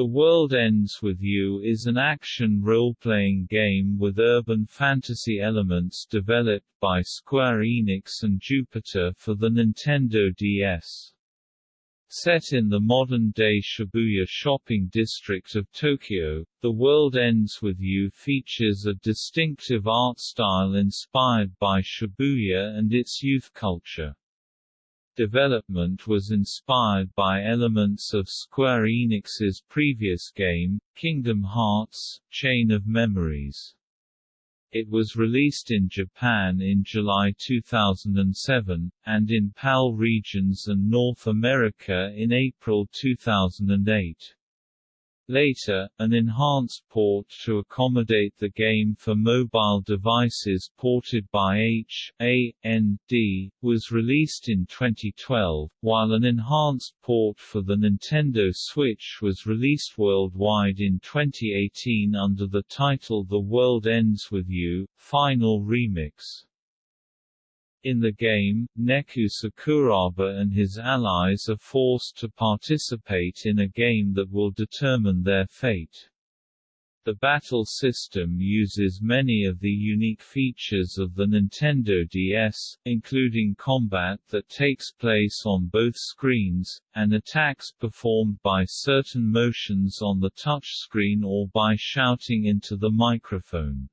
The World Ends With You is an action role-playing game with urban fantasy elements developed by Square Enix and Jupiter for the Nintendo DS. Set in the modern-day Shibuya shopping district of Tokyo, The World Ends With You features a distinctive art style inspired by Shibuya and its youth culture. Development was inspired by elements of Square Enix's previous game, Kingdom Hearts – Chain of Memories. It was released in Japan in July 2007, and in PAL regions and North America in April 2008. Later, an enhanced port to accommodate the game for mobile devices ported by H.A.N.D. was released in 2012, while an enhanced port for the Nintendo Switch was released worldwide in 2018 under the title The World Ends With You, Final Remix. In the game, Neku Sakuraba and his allies are forced to participate in a game that will determine their fate. The battle system uses many of the unique features of the Nintendo DS, including combat that takes place on both screens, and attacks performed by certain motions on the touchscreen or by shouting into the microphone.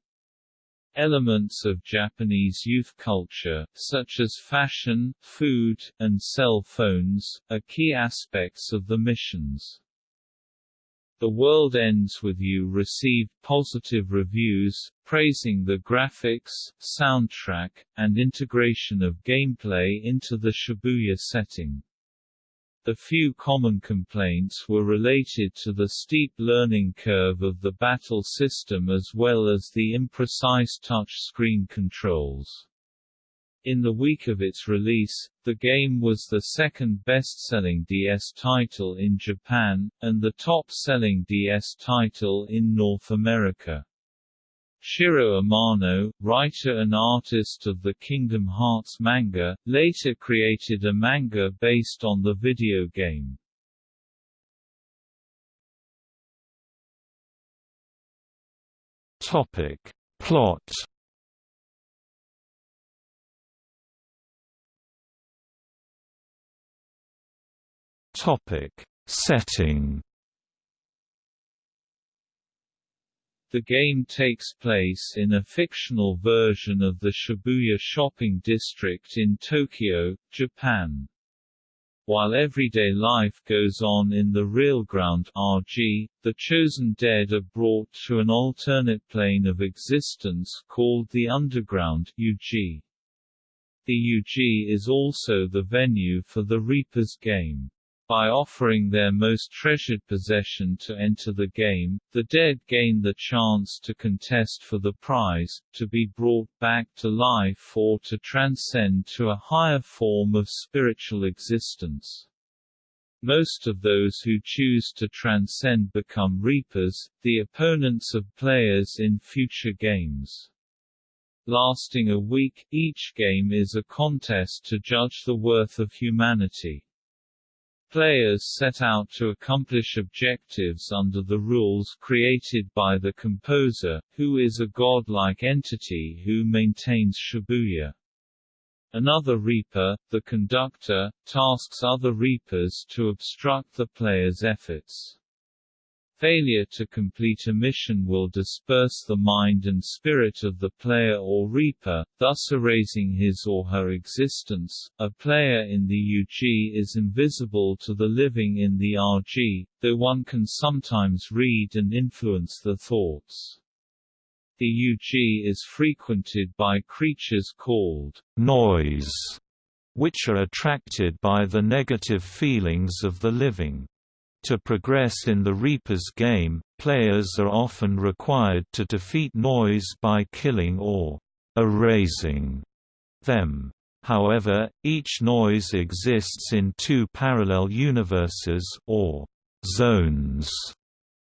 Elements of Japanese youth culture, such as fashion, food, and cell phones, are key aspects of the missions. The World Ends With You received positive reviews, praising the graphics, soundtrack, and integration of gameplay into the Shibuya setting. The few common complaints were related to the steep learning curve of the battle system as well as the imprecise touch-screen controls. In the week of its release, the game was the second best-selling DS title in Japan, and the top-selling DS title in North America. Shiro Amano, writer and artist of the Kingdom Hearts manga, later created a manga based on the video game. Topic. Plot Topic. Setting The game takes place in a fictional version of the Shibuya shopping district in Tokyo, Japan. While everyday life goes on in the real ground RG, the chosen dead are brought to an alternate plane of existence called the Underground UG. The UG is also the venue for the Reaper's game. By offering their most treasured possession to enter the game, the dead gain the chance to contest for the prize, to be brought back to life or to transcend to a higher form of spiritual existence. Most of those who choose to transcend become Reapers, the opponents of players in future games. Lasting a week, each game is a contest to judge the worth of humanity. Players set out to accomplish objectives under the rules created by the composer, who is a godlike entity who maintains Shibuya. Another Reaper, the conductor, tasks other Reapers to obstruct the player's efforts. Failure to complete a mission will disperse the mind and spirit of the player or reaper, thus erasing his or her existence. A player in the UG is invisible to the living in the RG, though one can sometimes read and influence the thoughts. The UG is frequented by creatures called noise, which are attracted by the negative feelings of the living. To progress in the Reaper's game, players are often required to defeat noise by killing or erasing them. However, each noise exists in two parallel universes or zones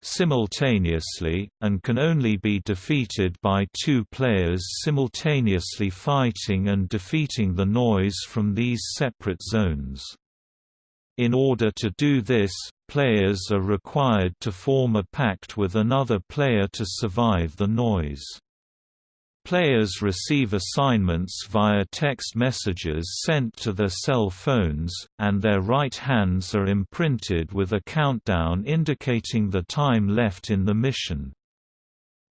simultaneously, and can only be defeated by two players simultaneously fighting and defeating the noise from these separate zones. In order to do this, players are required to form a pact with another player to survive the noise. Players receive assignments via text messages sent to their cell phones, and their right hands are imprinted with a countdown indicating the time left in the mission.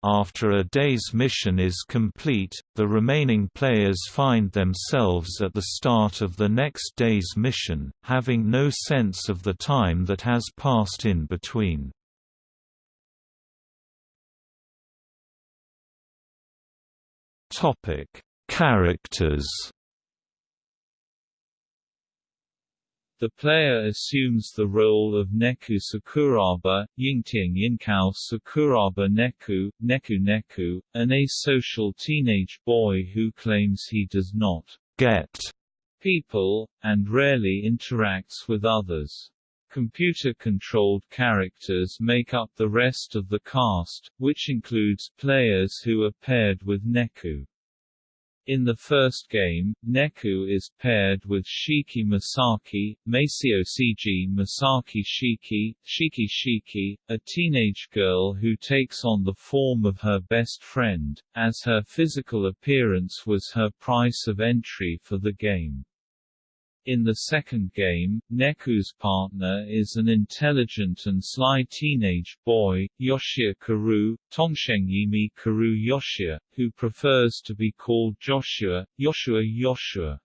After a day's mission is complete, the remaining players find themselves at the start of the next day's mission, having no sense of the time that has passed in between. Characters The player assumes the role of Neku Sakuraba, Yingtiang Yinkao Sakuraba Neku, Neku Neku, an asocial teenage boy who claims he does not get people, and rarely interacts with others. Computer-controlled characters make up the rest of the cast, which includes players who are paired with Neku. In the first game, Neku is paired with Shiki Masaki, Maceo Cg Masaki Shiki, Shiki Shiki, a teenage girl who takes on the form of her best friend, as her physical appearance was her price of entry for the game. In the second game, Neku's partner is an intelligent and sly teenage boy, Yoshia Karu, Tongshengyimi Karu Yoshia, who prefers to be called Joshua, Yoshua Yoshua.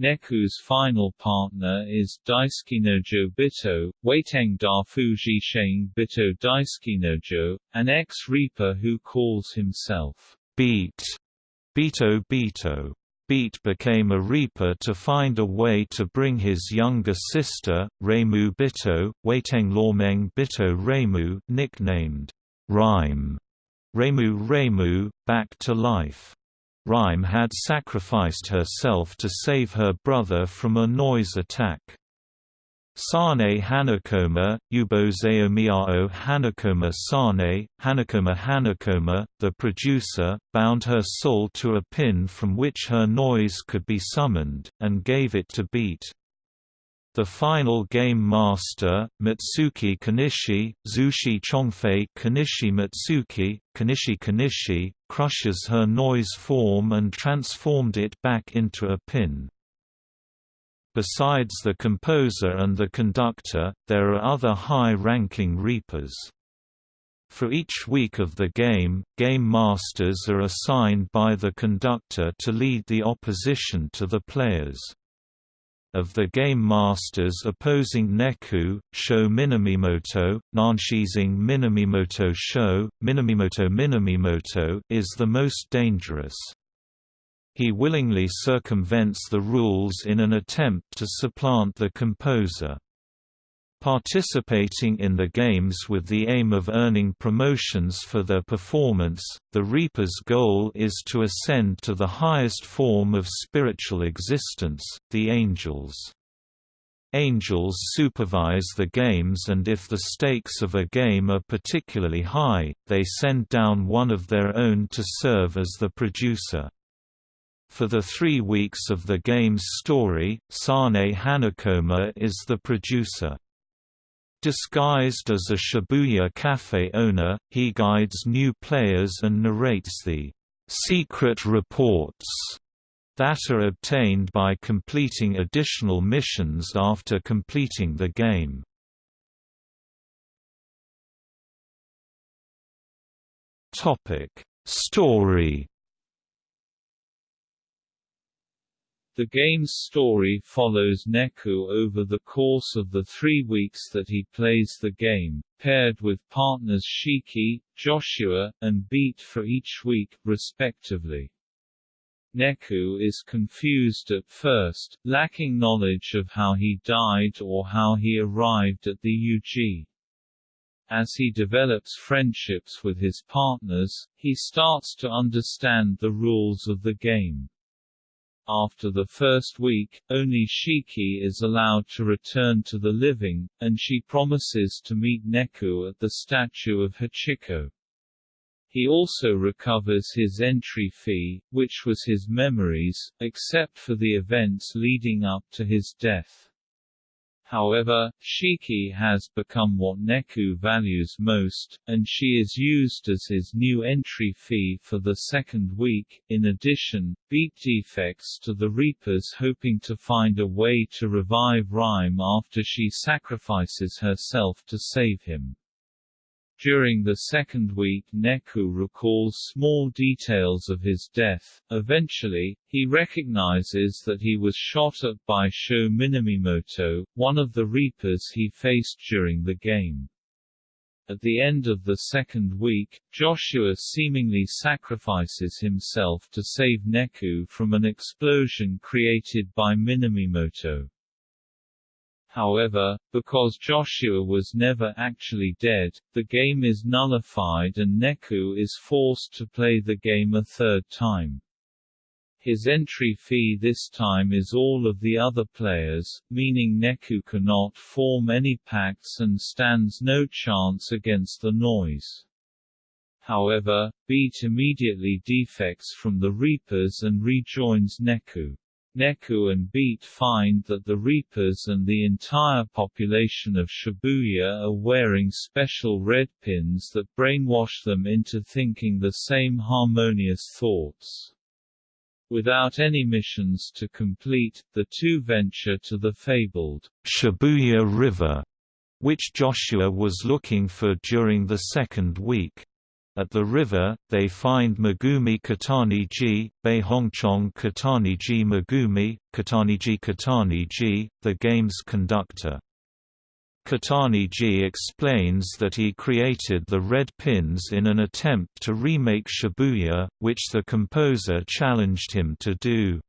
Neku's final partner is Daisuke Bito, Weiteng Da Fuji Sheng Bito Daisuke an ex-reaper who calls himself Beat Bito Bito. Beat became a reaper to find a way to bring his younger sister, Reimu Bito, Weiteng Lormeng Bito Reimu nicknamed Rhyme, Reimu Reimu, back to life. Rhyme had sacrificed herself to save her brother from a noise attack. Sane Hanekoma, Ubozeomiao Hanakoma Sane, Hanakoma Hanakoma, the producer, bound her soul to a pin from which her noise could be summoned, and gave it to Beat. The final game master, Mitsuki Kanishi, Zushi Chongfei Kanishi Mitsuki, Kanishi Kanishi, crushes her noise form and transformed it back into a pin. Besides the composer and the conductor, there are other high-ranking reapers. For each week of the game, game masters are assigned by the conductor to lead the opposition to the players. Of the game masters opposing Neku, Sho Minamimoto, Nanshizing Minamimoto Sho, Minamimoto Minamimoto is the most dangerous. He willingly circumvents the rules in an attempt to supplant the composer. Participating in the games with the aim of earning promotions for their performance, the Reaper's goal is to ascend to the highest form of spiritual existence, the angels. Angels supervise the games and if the stakes of a game are particularly high, they send down one of their own to serve as the producer. For the three weeks of the game's story, Sane Hanekoma is the producer. Disguised as a Shibuya cafe owner, he guides new players and narrates the secret reports that are obtained by completing additional missions after completing the game. Topic: Story The game's story follows Neku over the course of the three weeks that he plays the game, paired with partners Shiki, Joshua, and Beat for each week, respectively. Neku is confused at first, lacking knowledge of how he died or how he arrived at the UG. As he develops friendships with his partners, he starts to understand the rules of the game. After the first week, only Shiki is allowed to return to the living, and she promises to meet Neku at the statue of Hachiko. He also recovers his entry fee, which was his memories, except for the events leading up to his death. However, Shiki has become what Neku values most, and she is used as his new entry fee for the second week. In addition, Beat defects to the Reapers hoping to find a way to revive Rhyme after she sacrifices herself to save him. During the second week Neku recalls small details of his death. Eventually, he recognizes that he was shot at by Sho Minamimoto, one of the Reapers he faced during the game. At the end of the second week, Joshua seemingly sacrifices himself to save Neku from an explosion created by Minamimoto. However, because Joshua was never actually dead, the game is nullified and Neku is forced to play the game a third time. His entry fee this time is all of the other players, meaning Neku cannot form any pacts and stands no chance against the noise. However, Beat immediately defects from the Reapers and rejoins Neku. Neku and Beat find that the Reapers and the entire population of Shibuya are wearing special red pins that brainwash them into thinking the same harmonious thoughts. Without any missions to complete, the two venture to the fabled Shibuya River, which Joshua was looking for during the second week. At the river, they find Megumi Kataniji, Beihongchong Kataniji Megumi, Kataniji Kataniji, the game's conductor. Kataniji explains that he created the red pins in an attempt to remake Shibuya, which the composer challenged him to do.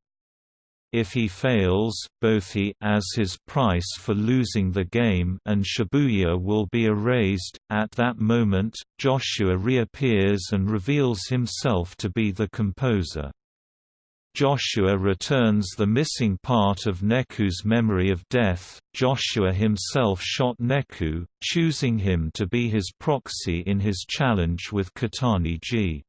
If he fails, both he as his price for losing the game and Shibuya will be erased. At that moment, Joshua reappears and reveals himself to be the composer. Joshua returns the missing part of Neku's memory of death. Joshua himself shot Neku, choosing him to be his proxy in his challenge with Kataniji.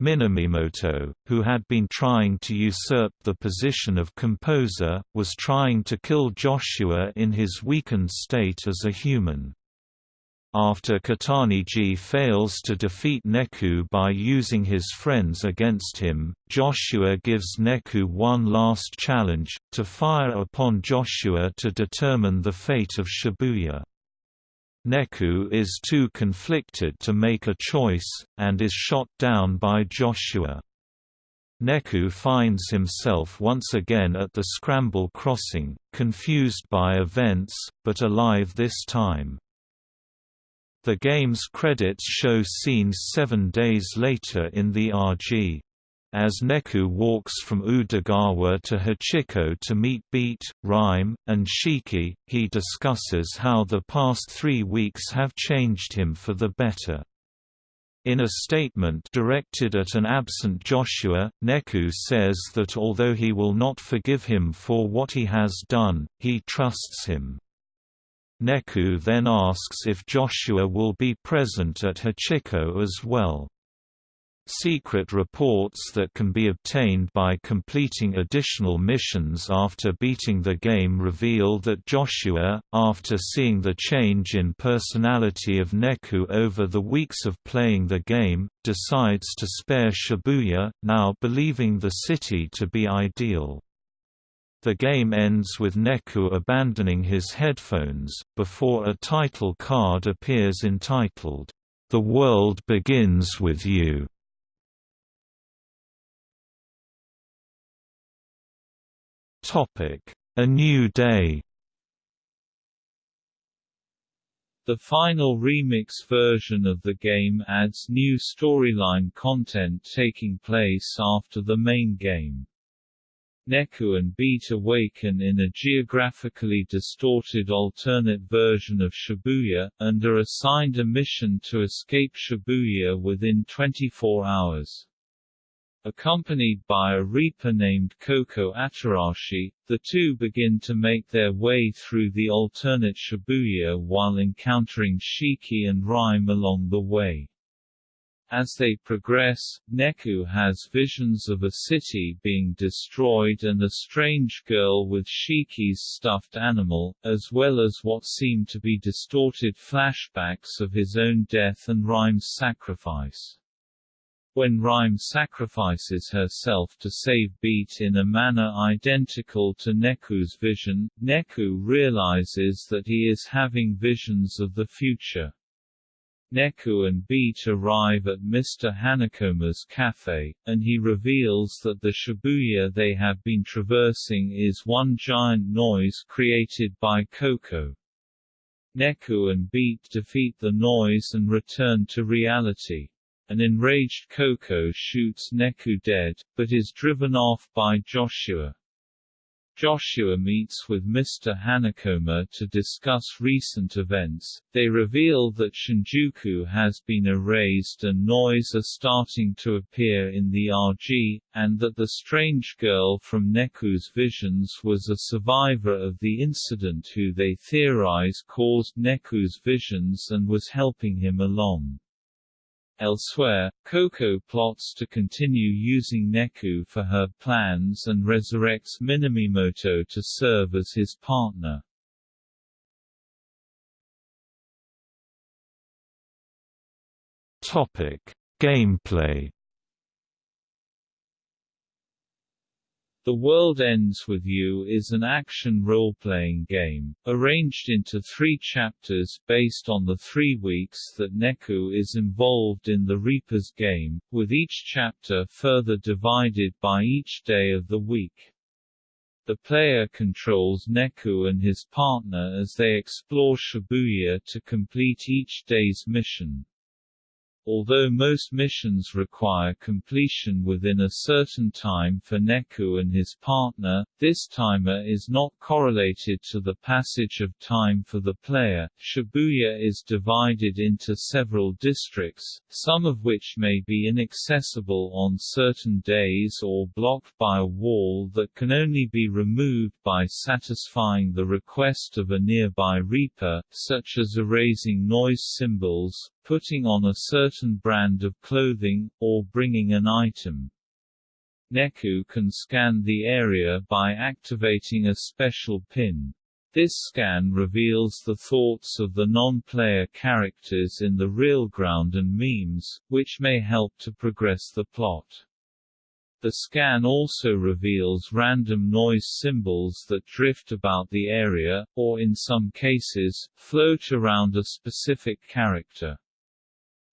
Minamimoto, who had been trying to usurp the position of composer, was trying to kill Joshua in his weakened state as a human. After Kataniji fails to defeat Neku by using his friends against him, Joshua gives Neku one last challenge, to fire upon Joshua to determine the fate of Shibuya. Neku is too conflicted to make a choice, and is shot down by Joshua. Neku finds himself once again at the Scramble Crossing, confused by events, but alive this time. The game's credits show scenes seven days later in the RG. As Neku walks from Udagawa to Hachiko to meet Beat, Rhyme, and Shiki, he discusses how the past three weeks have changed him for the better. In a statement directed at an absent Joshua, Neku says that although he will not forgive him for what he has done, he trusts him. Neku then asks if Joshua will be present at Hachiko as well. Secret reports that can be obtained by completing additional missions after beating the game reveal that Joshua, after seeing the change in personality of Neku over the weeks of playing the game, decides to spare Shibuya, now believing the city to be ideal. The game ends with Neku abandoning his headphones, before a title card appears entitled, The World Begins With You. A New Day The final remix version of the game adds new storyline content taking place after the main game. Neku and Beat awaken in a geographically distorted alternate version of Shibuya, and are assigned a mission to escape Shibuya within 24 hours. Accompanied by a reaper named Coco Atarashi, the two begin to make their way through the alternate Shibuya while encountering Shiki and Rhyme along the way. As they progress, Neku has visions of a city being destroyed and a strange girl with Shiki's stuffed animal, as well as what seem to be distorted flashbacks of his own death and Rhyme's sacrifice. When Rhyme sacrifices herself to save Beat in a manner identical to Neku's vision, Neku realizes that he is having visions of the future. Neku and Beat arrive at Mr. Hanekoma's cafe, and he reveals that the Shibuya they have been traversing is one giant noise created by Coco. Neku and Beat defeat the noise and return to reality. An enraged Coco shoots Neku dead, but is driven off by Joshua. Joshua meets with Mr. Hanekoma to discuss recent events. They reveal that Shinjuku has been erased and noise are starting to appear in the RG, and that the strange girl from Neku's visions was a survivor of the incident who they theorize caused Neku's visions and was helping him along. Elsewhere, Coco plots to continue using Neku for her plans and resurrects Minamimoto to serve as his partner. Topic: Gameplay The World Ends With You is an action role-playing game, arranged into three chapters based on the three weeks that Neku is involved in the Reaper's game, with each chapter further divided by each day of the week. The player controls Neku and his partner as they explore Shibuya to complete each day's mission. Although most missions require completion within a certain time for Neku and his partner, this timer is not correlated to the passage of time for the player. Shibuya is divided into several districts, some of which may be inaccessible on certain days or blocked by a wall that can only be removed by satisfying the request of a nearby Reaper, such as erasing noise symbols, putting on a certain brand of clothing, or bringing an item. Neku can scan the area by activating a special pin. This scan reveals the thoughts of the non-player characters in the real ground and memes, which may help to progress the plot. The scan also reveals random noise symbols that drift about the area, or in some cases, float around a specific character.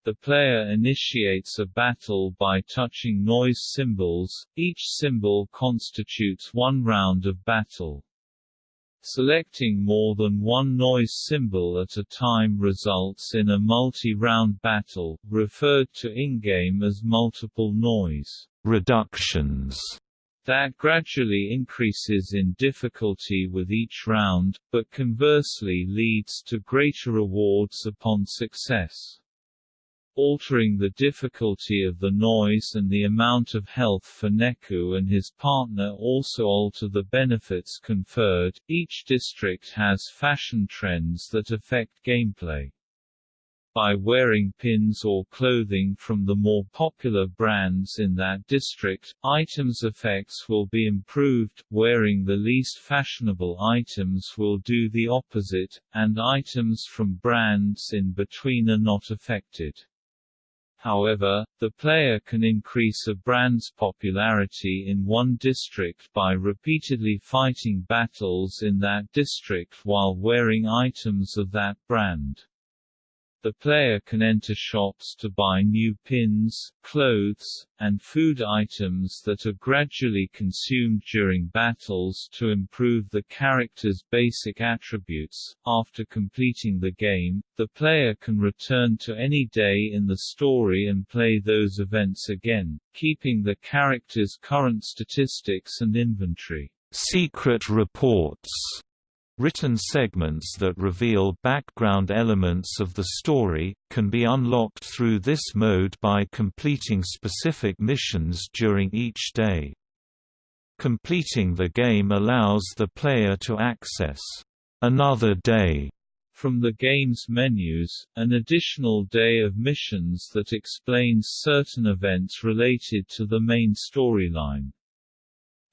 The player initiates a battle by touching noise symbols, each symbol constitutes one round of battle. Selecting more than one noise symbol at a time results in a multi-round battle, referred to in-game as multiple noise reductions that gradually increases in difficulty with each round, but conversely leads to greater rewards upon success altering the difficulty of the noise and the amount of health for Neku and his partner also alter the benefits conferred. Each district has fashion trends that affect gameplay. By wearing pins or clothing from the more popular brands in that district, items effects will be improved, wearing the least fashionable items will do the opposite, and items from brands in between are not affected. However, the player can increase a brand's popularity in one district by repeatedly fighting battles in that district while wearing items of that brand. The player can enter shops to buy new pins, clothes, and food items that are gradually consumed during battles to improve the character's basic attributes. After completing the game, the player can return to any day in the story and play those events again, keeping the character's current statistics and inventory. Secret reports Written segments that reveal background elements of the story, can be unlocked through this mode by completing specific missions during each day. Completing the game allows the player to access another day From the game's menus, an additional day of missions that explains certain events related to the main storyline.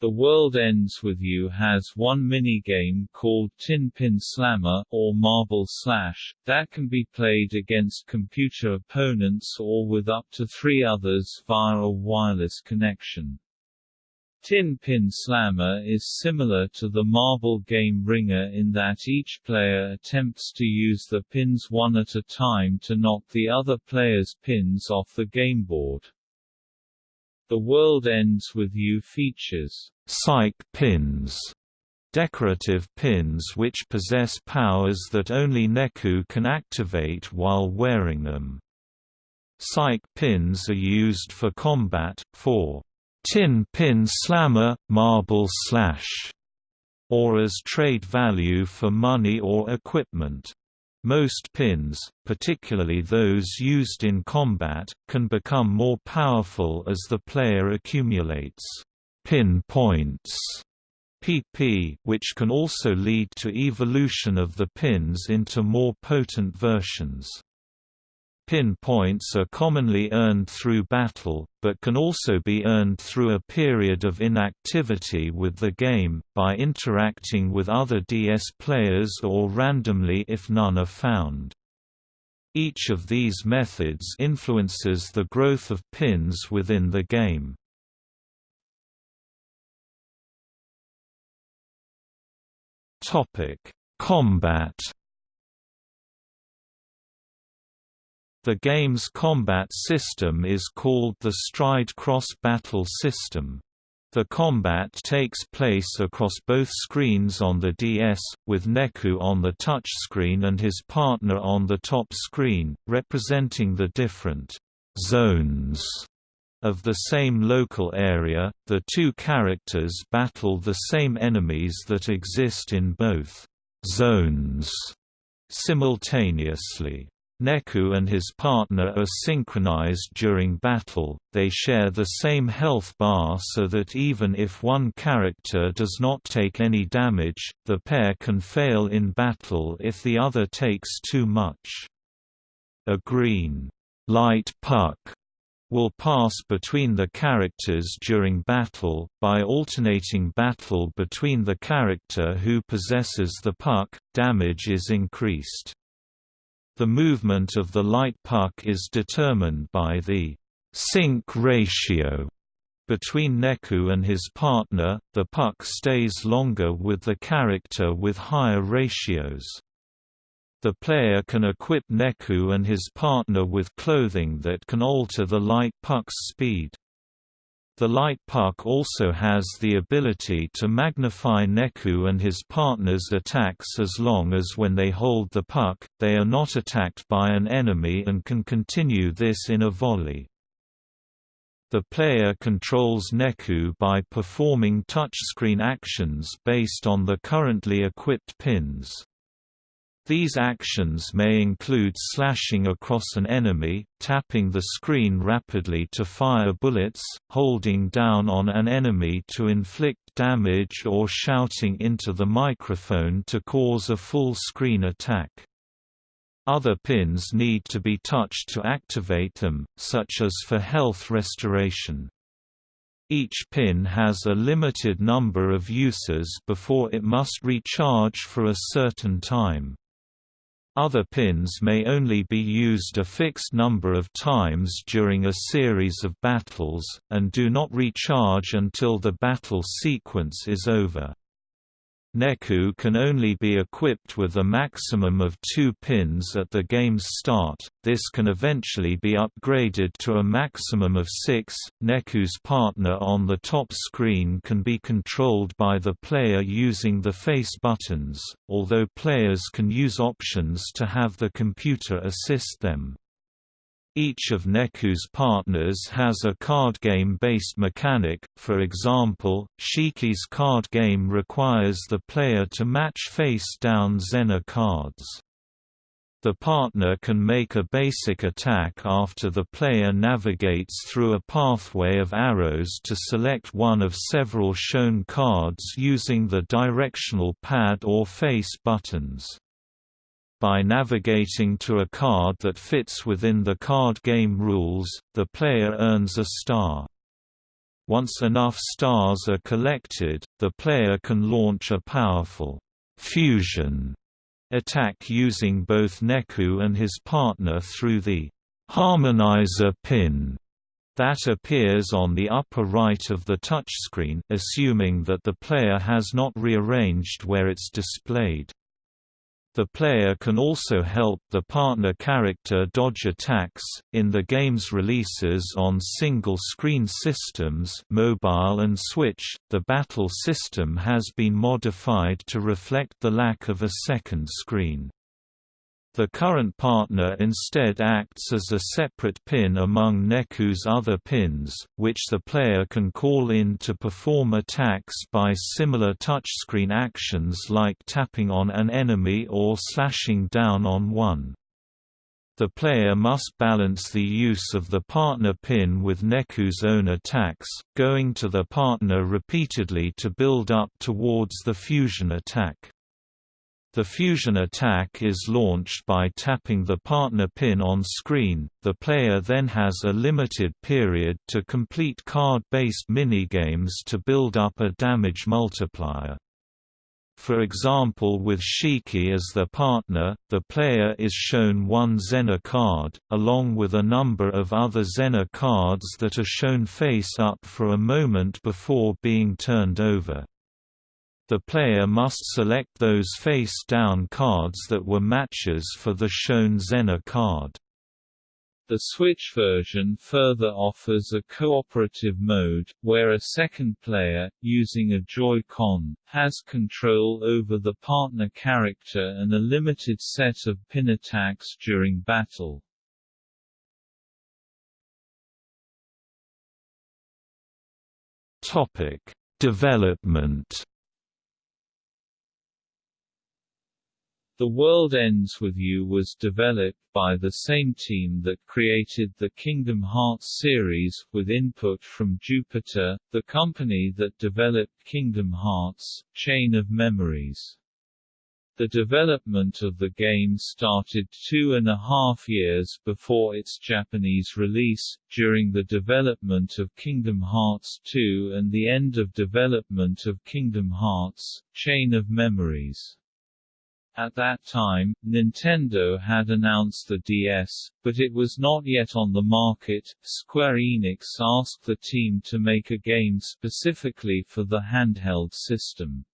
The World Ends With You has one minigame called Tin Pin Slammer, or Marble Slash, that can be played against computer opponents or with up to three others via a wireless connection. Tin Pin Slammer is similar to the marble game Ringer in that each player attempts to use the pins one at a time to knock the other player's pins off the gameboard. The World Ends With You features psych pins, decorative pins which possess powers that only Neku can activate while wearing them. Psych pins are used for combat, for tin pin slammer, marble slash, or as trade value for money or equipment. Most pins, particularly those used in combat, can become more powerful as the player accumulates pin points PP, which can also lead to evolution of the pins into more potent versions. Pin points are commonly earned through battle, but can also be earned through a period of inactivity with the game, by interacting with other DS players or randomly if none are found. Each of these methods influences the growth of pins within the game. Combat The game's combat system is called the Stride Cross Battle System. The combat takes place across both screens on the DS, with Neku on the touch screen and his partner on the top screen, representing the different zones of the same local area. The two characters battle the same enemies that exist in both zones simultaneously. Neku and his partner are synchronized during battle, they share the same health bar so that even if one character does not take any damage, the pair can fail in battle if the other takes too much. A green light puck will pass between the characters during battle, by alternating battle between the character who possesses the puck, damage is increased. The movement of the light puck is determined by the sync ratio between Neku and his partner, the puck stays longer with the character with higher ratios. The player can equip Neku and his partner with clothing that can alter the light puck's speed. The light puck also has the ability to magnify Neku and his partner's attacks as long as when they hold the puck, they are not attacked by an enemy and can continue this in a volley. The player controls Neku by performing touchscreen actions based on the currently equipped pins. These actions may include slashing across an enemy, tapping the screen rapidly to fire bullets, holding down on an enemy to inflict damage or shouting into the microphone to cause a full-screen attack. Other pins need to be touched to activate them, such as for health restoration. Each pin has a limited number of uses before it must recharge for a certain time. Other pins may only be used a fixed number of times during a series of battles, and do not recharge until the battle sequence is over. Neku can only be equipped with a maximum of two pins at the game's start, this can eventually be upgraded to a maximum of six. Neku's partner on the top screen can be controlled by the player using the face buttons, although players can use options to have the computer assist them. Each of Neku's partners has a card game-based mechanic, for example, Shiki's card game requires the player to match face-down Zener cards. The partner can make a basic attack after the player navigates through a pathway of arrows to select one of several shown cards using the directional pad or face buttons. By navigating to a card that fits within the card game rules, the player earns a star. Once enough stars are collected, the player can launch a powerful fusion attack using both Neku and his partner through the harmonizer pin that appears on the upper right of the touchscreen assuming that the player has not rearranged where it's displayed. The player can also help the partner character dodge attacks. In the game's releases on single-screen systems, mobile and Switch, the battle system has been modified to reflect the lack of a second screen. The current partner instead acts as a separate pin among Neku's other pins, which the player can call in to perform attacks by similar touchscreen actions like tapping on an enemy or slashing down on one. The player must balance the use of the partner pin with Neku's own attacks, going to the partner repeatedly to build up towards the fusion attack. The fusion attack is launched by tapping the partner pin on screen, the player then has a limited period to complete card-based minigames to build up a damage multiplier. For example with Shiki as the partner, the player is shown one Zener card, along with a number of other Zener cards that are shown face up for a moment before being turned over. The player must select those face-down cards that were matches for the shown Zener card. The Switch version further offers a cooperative mode, where a second player, using a Joy-Con, has control over the partner character and a limited set of pin attacks during battle. Topic: Development The World Ends With You was developed by the same team that created the Kingdom Hearts series, with input from Jupiter, the company that developed Kingdom Hearts, Chain of Memories. The development of the game started two and a half years before its Japanese release, during the development of Kingdom Hearts 2 and the end of development of Kingdom Hearts, Chain of Memories. At that time, Nintendo had announced the DS, but it was not yet on the market. Square Enix asked the team to make a game specifically for the handheld system.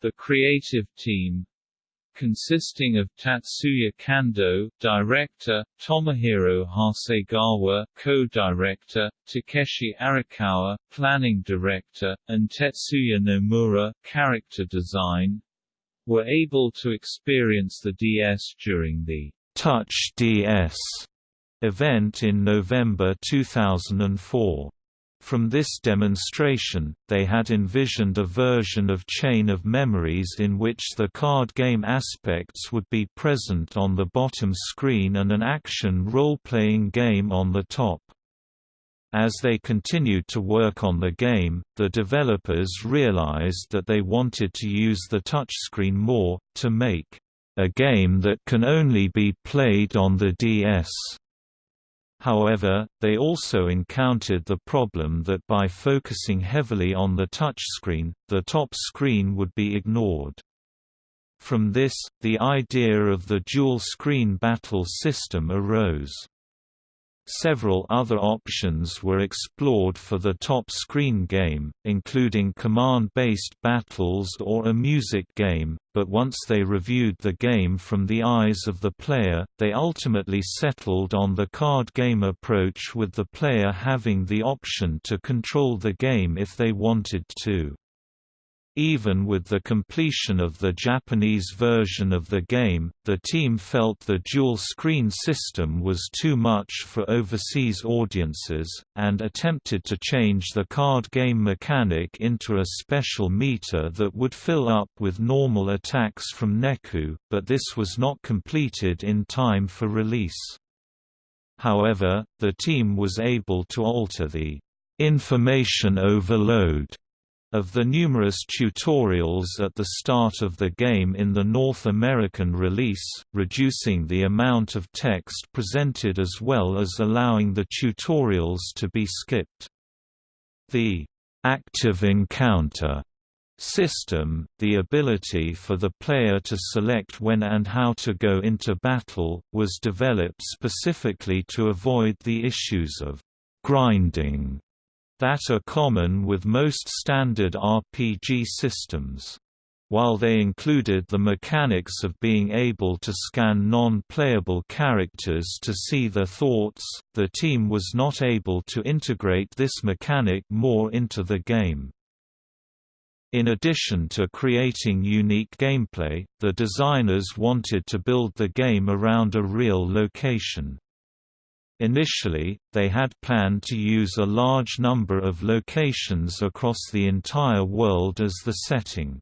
The creative team, consisting of Tatsuya Kando, director, Tomohiro Hasegawa, co-director, Takeshi Arakawa, planning director, and Tetsuya Nomura, character design, were able to experience the DS during the Touch DS event in November 2004. From this demonstration, they had envisioned a version of Chain of Memories in which the card game aspects would be present on the bottom screen and an action role-playing game on the top. As they continued to work on the game, the developers realized that they wanted to use the touchscreen more, to make a game that can only be played on the DS. However, they also encountered the problem that by focusing heavily on the touchscreen, the top screen would be ignored. From this, the idea of the dual-screen battle system arose. Several other options were explored for the top-screen game, including command-based battles or a music game, but once they reviewed the game from the eyes of the player, they ultimately settled on the card game approach with the player having the option to control the game if they wanted to. Even with the completion of the Japanese version of the game, the team felt the dual-screen system was too much for overseas audiences, and attempted to change the card game mechanic into a special meter that would fill up with normal attacks from Neku, but this was not completed in time for release. However, the team was able to alter the information overload Of the numerous tutorials at the start of the game in the North American release, reducing the amount of text presented as well as allowing the tutorials to be skipped. The active encounter system, the ability for the player to select when and how to go into battle, was developed specifically to avoid the issues of grinding that are common with most standard RPG systems. While they included the mechanics of being able to scan non-playable characters to see their thoughts, the team was not able to integrate this mechanic more into the game. In addition to creating unique gameplay, the designers wanted to build the game around a real location. Initially, they had planned to use a large number of locations across the entire world as the setting.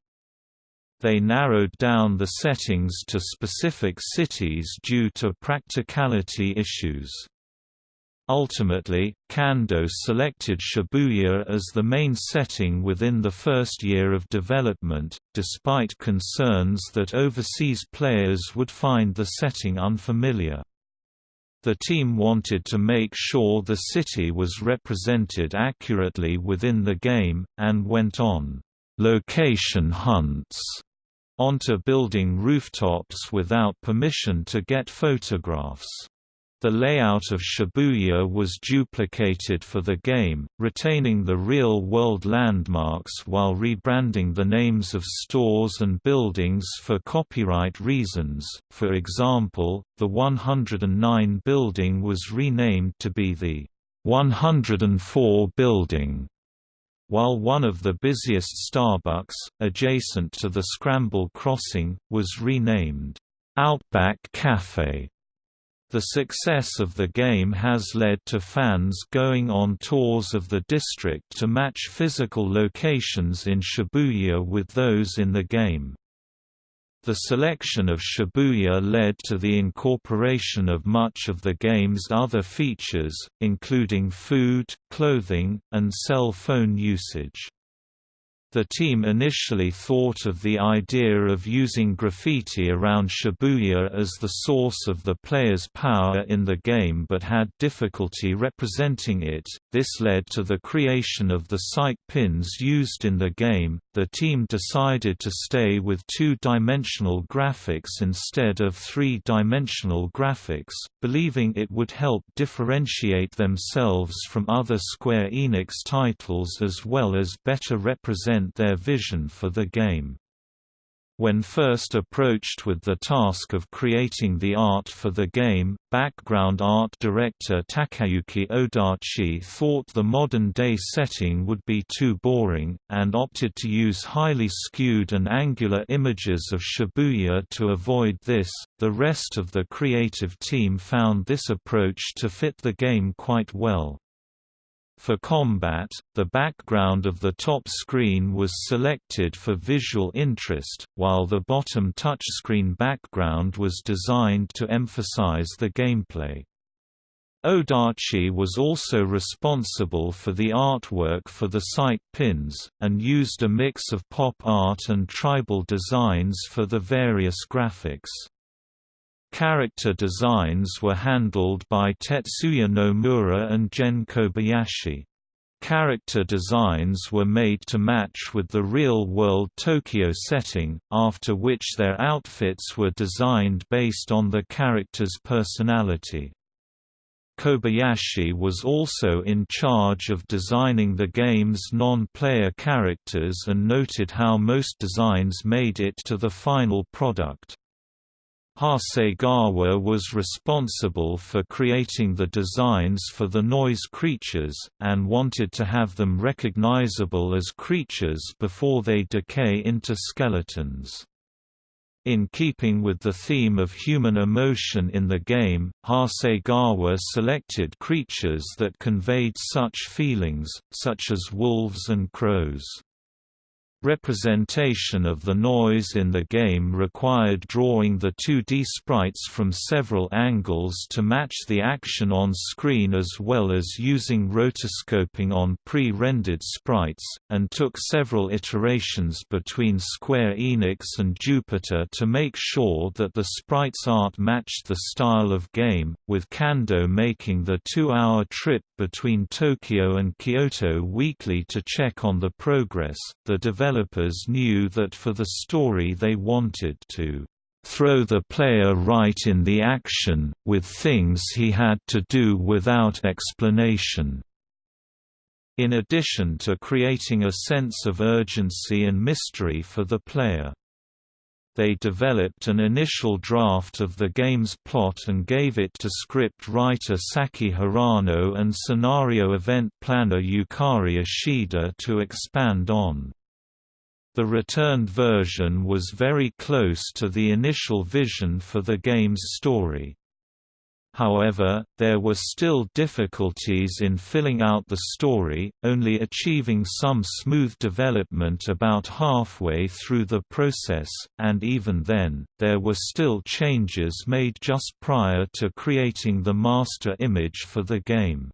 They narrowed down the settings to specific cities due to practicality issues. Ultimately, Kando selected Shibuya as the main setting within the first year of development, despite concerns that overseas players would find the setting unfamiliar. The team wanted to make sure the city was represented accurately within the game, and went on location hunts onto building rooftops without permission to get photographs. The layout of Shibuya was duplicated for the game, retaining the real-world landmarks while rebranding the names of stores and buildings for copyright reasons. For example, the 109 building was renamed to be the 104 building while one of the busiest Starbucks, adjacent to the Scramble Crossing, was renamed Outback Cafe. The success of the game has led to fans going on tours of the district to match physical locations in Shibuya with those in the game. The selection of Shibuya led to the incorporation of much of the game's other features, including food, clothing, and cell phone usage. The team initially thought of the idea of using graffiti around Shibuya as the source of the player's power in the game but had difficulty representing it. This led to the creation of the sight pins used in the game. The team decided to stay with two dimensional graphics instead of three dimensional graphics, believing it would help differentiate themselves from other Square Enix titles as well as better represent their vision for the game. When first approached with the task of creating the art for the game, background art director Takayuki Odachi thought the modern-day setting would be too boring, and opted to use highly skewed and angular images of Shibuya to avoid this. The rest of the creative team found this approach to fit the game quite well. For combat, the background of the top screen was selected for visual interest, while the bottom touchscreen background was designed to emphasize the gameplay. Odachi was also responsible for the artwork for the sight pins, and used a mix of pop art and tribal designs for the various graphics. Character designs were handled by Tetsuya Nomura and Gen Kobayashi. Character designs were made to match with the real-world Tokyo setting, after which their outfits were designed based on the character's personality. Kobayashi was also in charge of designing the game's non-player characters and noted how most designs made it to the final product. Hasegawa was responsible for creating the designs for the noise creatures, and wanted to have them recognizable as creatures before they decay into skeletons. In keeping with the theme of human emotion in the game, Hasegawa selected creatures that conveyed such feelings, such as wolves and crows. Representation of the noise in the game required drawing the 2D sprites from several angles to match the action on screen as well as using rotoscoping on pre-rendered sprites, and took several iterations between Square Enix and Jupiter to make sure that the sprites art matched the style of game, with Kando making the two-hour trip between Tokyo and Kyoto weekly to check on the progress. The developers knew that for the story they wanted to throw the player right in the action, with things he had to do without explanation. In addition to creating a sense of urgency and mystery for the player they developed an initial draft of the game's plot and gave it to script writer Saki Hirano and scenario event planner Yukari Ishida to expand on. The returned version was very close to the initial vision for the game's story. However, there were still difficulties in filling out the story, only achieving some smooth development about halfway through the process, and even then, there were still changes made just prior to creating the master image for the game.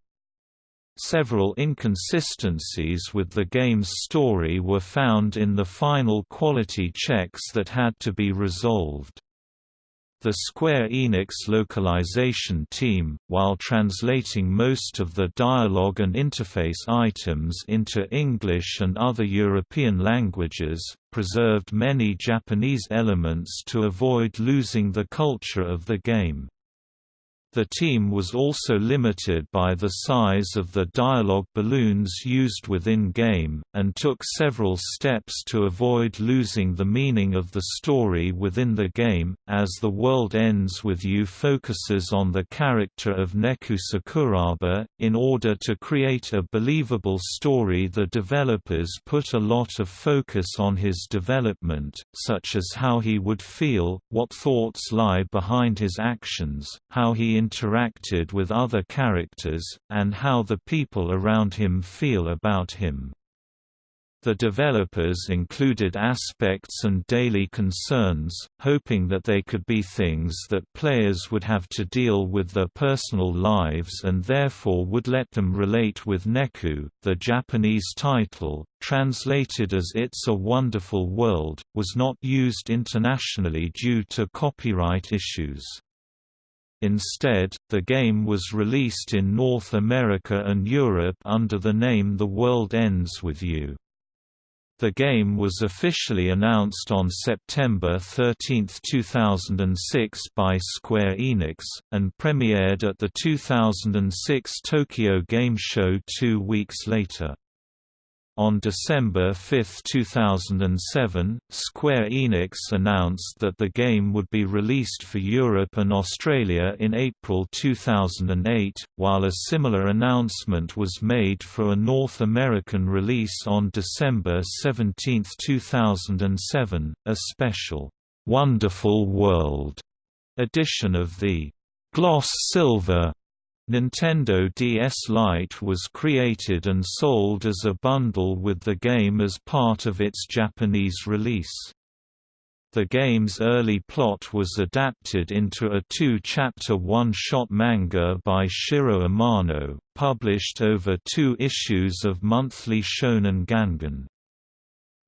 Several inconsistencies with the game's story were found in the final quality checks that had to be resolved. The Square Enix localization team, while translating most of the dialogue and interface items into English and other European languages, preserved many Japanese elements to avoid losing the culture of the game. The team was also limited by the size of the dialogue balloons used within game, and took several steps to avoid losing the meaning of the story within the game. As The World Ends With You focuses on the character of Neku Sakuraba, in order to create a believable story, the developers put a lot of focus on his development, such as how he would feel, what thoughts lie behind his actions, how he interacted with other characters, and how the people around him feel about him. The developers included aspects and daily concerns, hoping that they could be things that players would have to deal with their personal lives and therefore would let them relate with Neku. The Japanese title, translated as It's a Wonderful World, was not used internationally due to copyright issues. Instead, the game was released in North America and Europe under the name The World Ends With You. The game was officially announced on September 13, 2006 by Square Enix, and premiered at the 2006 Tokyo Game Show two weeks later. On December 5, 2007, Square Enix announced that the game would be released for Europe and Australia in April 2008, while a similar announcement was made for a North American release on December 17, 2007, a special, "'Wonderful World' edition of the "'Gloss Silver' Nintendo DS Lite was created and sold as a bundle with the game as part of its Japanese release. The game's early plot was adapted into a two-chapter one-shot manga by Shiro Amano, published over two issues of Monthly Shonen Gangan.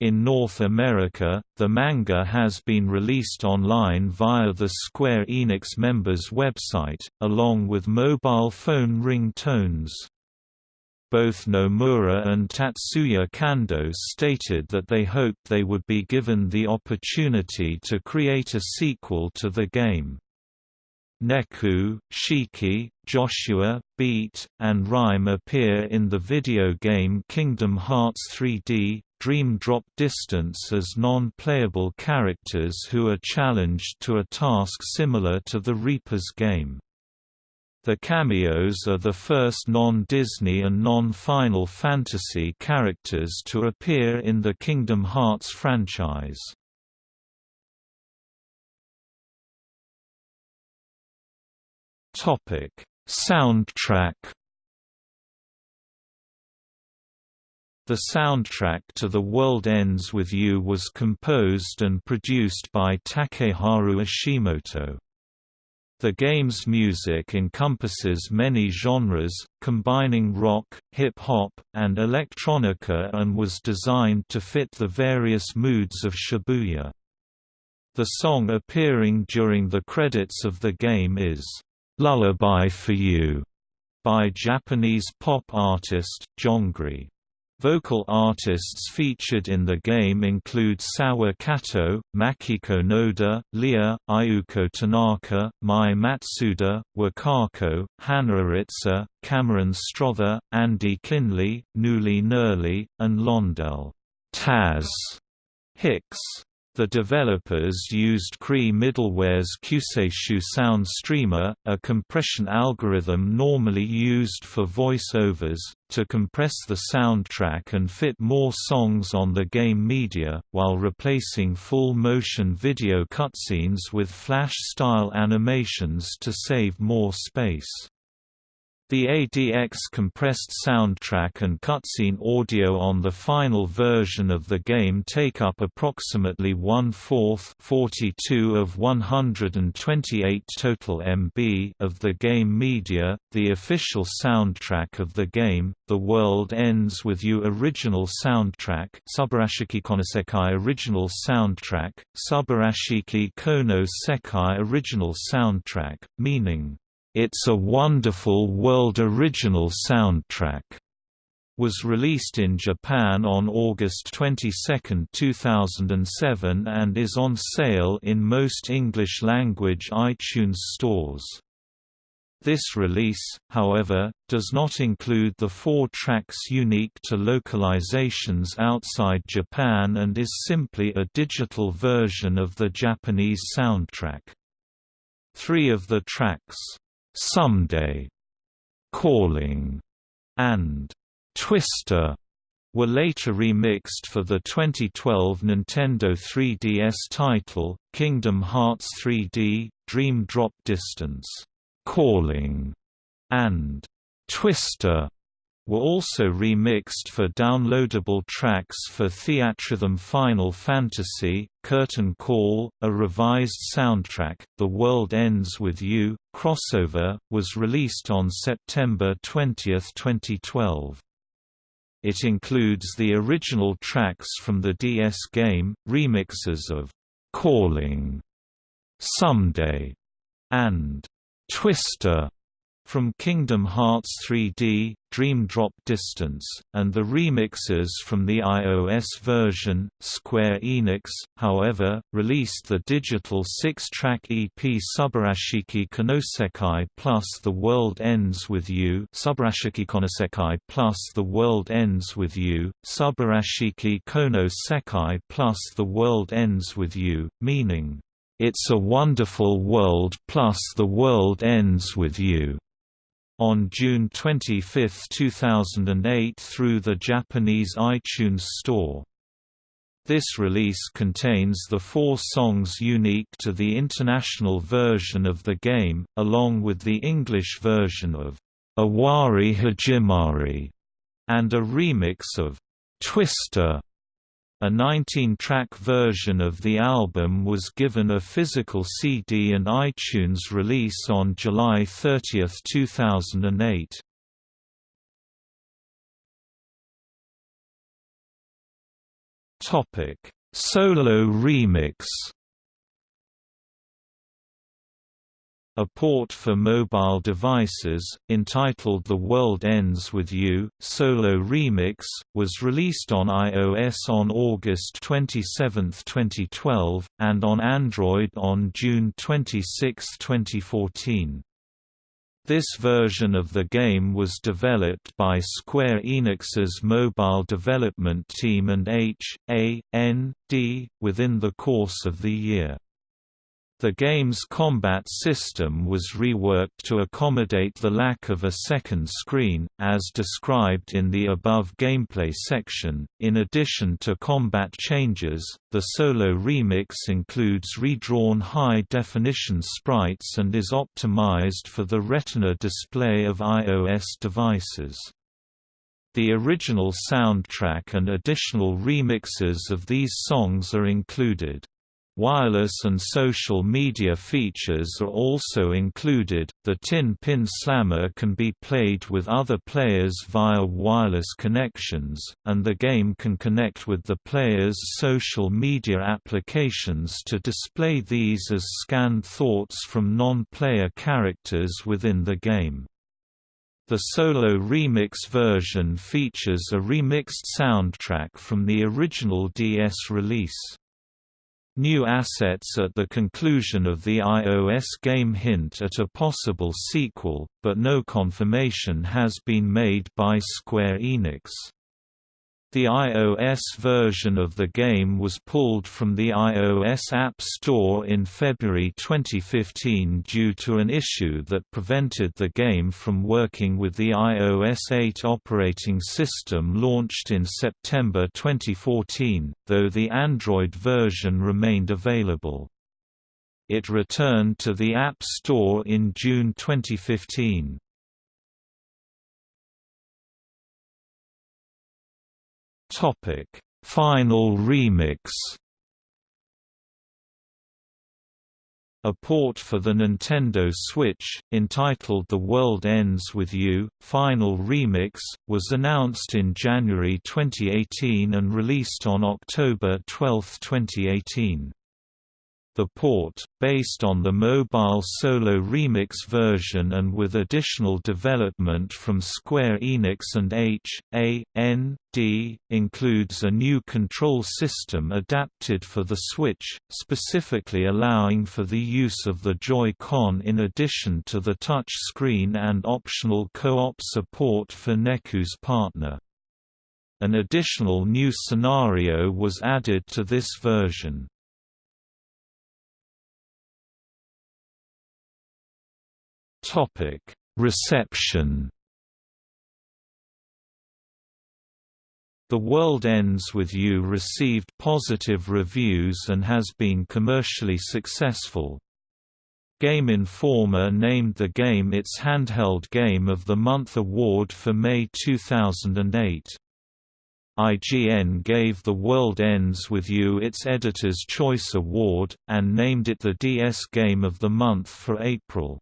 In North America, the manga has been released online via the Square Enix members' website, along with mobile phone ring tones. Both Nomura and Tatsuya Kando stated that they hoped they would be given the opportunity to create a sequel to the game. Neku, Shiki, Joshua, Beat, and Rhyme appear in the video game Kingdom Hearts 3D, Dream Drop Distance as non-playable characters who are challenged to a task similar to the Reaper's game. The cameos are the first non-Disney and non-Final Fantasy characters to appear in the Kingdom Hearts franchise. Topic: Soundtrack The soundtrack to The World Ends With You was composed and produced by Takeharu Ishimoto. The game's music encompasses many genres, combining rock, hip-hop, and electronica and was designed to fit the various moods of Shibuya. The song appearing during the credits of the game is, "'Lullaby for You' by Japanese pop artist, Jyongri. Vocal artists featured in the game include Sawa Kato, Makiko Noda, Leah, Ayuko Tanaka, Mai Matsuda, Wakako, Hana Aritsa, Cameron Strother, Andy Kinley, Nuli Nurley, and Londell Taz Hicks. The developers used CRI middleware's Kyuseishu Sound Streamer, a compression algorithm normally used for voice-overs, to compress the soundtrack and fit more songs on the game media, while replacing full-motion video cutscenes with Flash-style animations to save more space. The ADX compressed soundtrack and cutscene audio on the final version of the game take up approximately one-fourth of 128 total MB of the game media. The official soundtrack of the game, The World Ends With You original soundtrack Subarashiki Konosekai original soundtrack, Subarashiki Kono Sekai original soundtrack, meaning it's a Wonderful World original soundtrack was released in Japan on August 22, 2007 and is on sale in most English-language iTunes stores. This release, however, does not include the four tracks unique to localizations outside Japan and is simply a digital version of the Japanese soundtrack. Three of the tracks, Someday, Calling, and Twister were later remixed for the 2012 Nintendo 3DS title, Kingdom Hearts 3D, Dream Drop Distance, Calling, and Twister were also remixed for downloadable tracks for Theatrhythm Final Fantasy, Curtain Call, a revised soundtrack, The World Ends With You, Crossover, was released on September 20, 2012. It includes the original tracks from the DS game, remixes of Calling, Someday, and Twister from Kingdom Hearts 3D, Dream Drop Distance, and the remixes from the iOS version. Square Enix, however, released the digital six-track EP Subarashiki Konosekai plus The World Ends With You Subarashiki Konosekai plus The World Ends With You, Subarashiki Kono Sekai plus The World Ends With You, meaning, It's a Wonderful World plus The World Ends With You on June 25, 2008 through the Japanese iTunes Store. This release contains the four songs unique to the international version of the game, along with the English version of Owari Hajimari and a remix of Twister. A 19-track version of the album was given a physical CD and iTunes release on July 30, 2008. Topic: Solo remix A port for mobile devices, entitled The World Ends With You, Solo Remix, was released on iOS on August 27, 2012, and on Android on June 26, 2014. This version of the game was developed by Square Enix's mobile development team and H.A.N.D. within the course of the year. The game's combat system was reworked to accommodate the lack of a second screen, as described in the above gameplay section. In addition to combat changes, the solo remix includes redrawn high definition sprites and is optimized for the Retina display of iOS devices. The original soundtrack and additional remixes of these songs are included. Wireless and social media features are also included. The Tin Pin Slammer can be played with other players via wireless connections, and the game can connect with the player's social media applications to display these as scanned thoughts from non-player characters within the game. The solo remix version features a remixed soundtrack from the original DS release. New assets at the conclusion of the iOS game hint at a possible sequel, but no confirmation has been made by Square Enix. The iOS version of the game was pulled from the iOS App Store in February 2015 due to an issue that prevented the game from working with the iOS 8 operating system launched in September 2014, though the Android version remained available. It returned to the App Store in June 2015. Topic: Final remix. A port for the Nintendo Switch, entitled The World Ends With You, Final Remix, was announced in January 2018 and released on October 12, 2018. The port, based on the mobile solo remix version and with additional development from Square Enix and H.A.N.D., includes a new control system adapted for the Switch, specifically allowing for the use of the Joy-Con in addition to the touch screen and optional co-op support for Neku's partner. An additional new scenario was added to this version. Topic: Reception. The World Ends With You received positive reviews and has been commercially successful. Game Informer named the game its Handheld Game of the Month award for May 2008. IGN gave The World Ends With You its Editor's Choice Award, and named it the DS Game of the Month for April.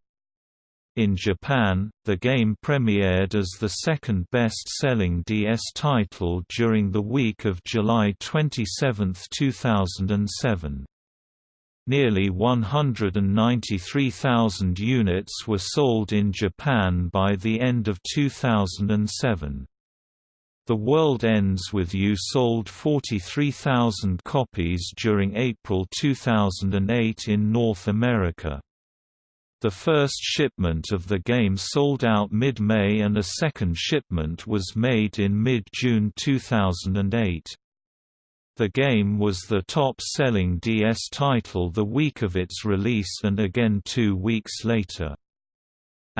In Japan, the game premiered as the second best-selling DS title during the week of July 27, 2007. Nearly 193,000 units were sold in Japan by the end of 2007. The World Ends With You sold 43,000 copies during April 2008 in North America. The first shipment of the game sold out mid-May and a second shipment was made in mid-June 2008. The game was the top-selling DS title the week of its release and again two weeks later.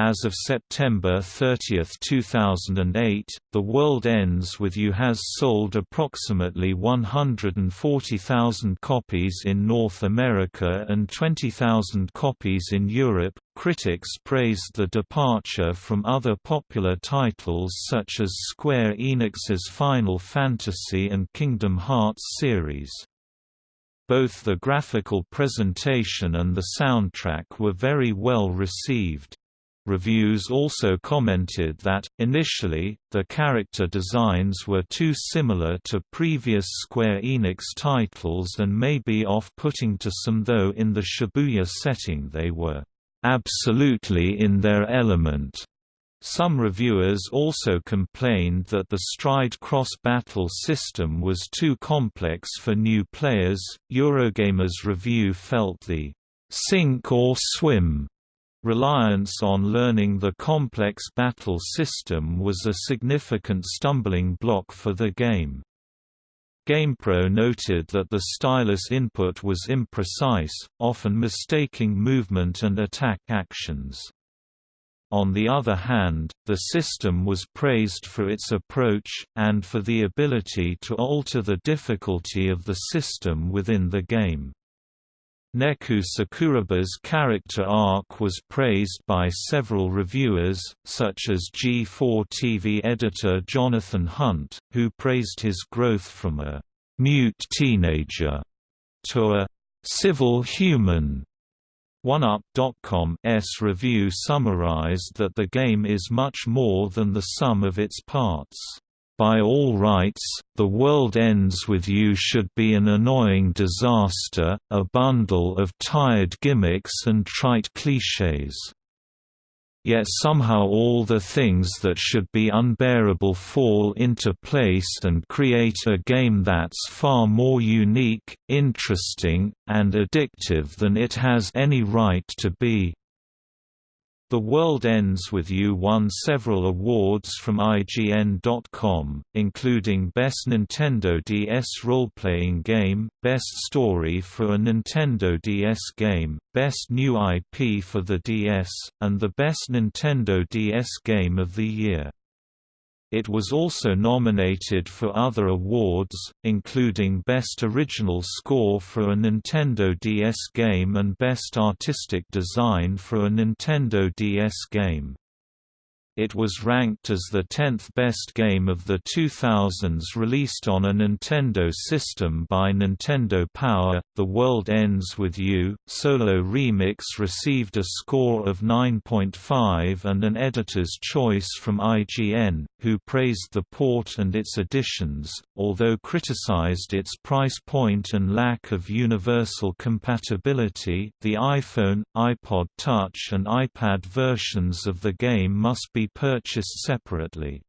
As of September 30, 2008, The World Ends With You has sold approximately 140,000 copies in North America and 20,000 copies in Europe. Critics praised the departure from other popular titles such as Square Enix's Final Fantasy and Kingdom Hearts series. Both the graphical presentation and the soundtrack were very well received. Reviews also commented that, initially, the character designs were too similar to previous Square Enix titles and may be off-putting to some though in the Shibuya setting they were absolutely in their element. Some reviewers also complained that the Stride cross-battle system was too complex for new players. Eurogamer's review felt the sink or swim Reliance on learning the complex battle system was a significant stumbling block for the game. GamePro noted that the stylus input was imprecise, often mistaking movement and attack actions. On the other hand, the system was praised for its approach, and for the ability to alter the difficulty of the system within the game. Neku Sakuraba's character arc was praised by several reviewers, such as G4 TV editor Jonathan Hunt, who praised his growth from a «mute teenager» to a «civil human». OneUp.com's review summarized that the game is much more than the sum of its parts. By all rights, The World Ends With You should be an annoying disaster, a bundle of tired gimmicks and trite clichés. Yet somehow all the things that should be unbearable fall into place and create a game that's far more unique, interesting, and addictive than it has any right to be. The World Ends With You won several awards from IGN.com, including Best Nintendo DS Role-Playing Game, Best Story for a Nintendo DS Game, Best New IP for the DS, and the Best Nintendo DS Game of the Year. It was also nominated for other awards, including Best Original Score for a Nintendo DS game and Best Artistic Design for a Nintendo DS game. It was ranked as the 10th best game of the 2000s released on a Nintendo system by Nintendo Power. The World Ends With You Solo Remix received a score of 9.5 and an editor's choice from IGN, who praised the port and its additions, although criticized its price point and lack of universal compatibility. The iPhone, iPod Touch, and iPad versions of the game must be purchased separately.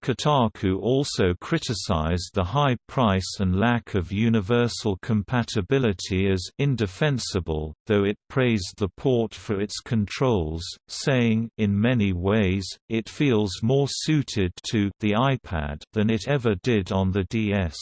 Kotaku also criticized the high price and lack of universal compatibility as indefensible, though it praised the port for its controls, saying in many ways, it feels more suited to the iPad than it ever did on the DS.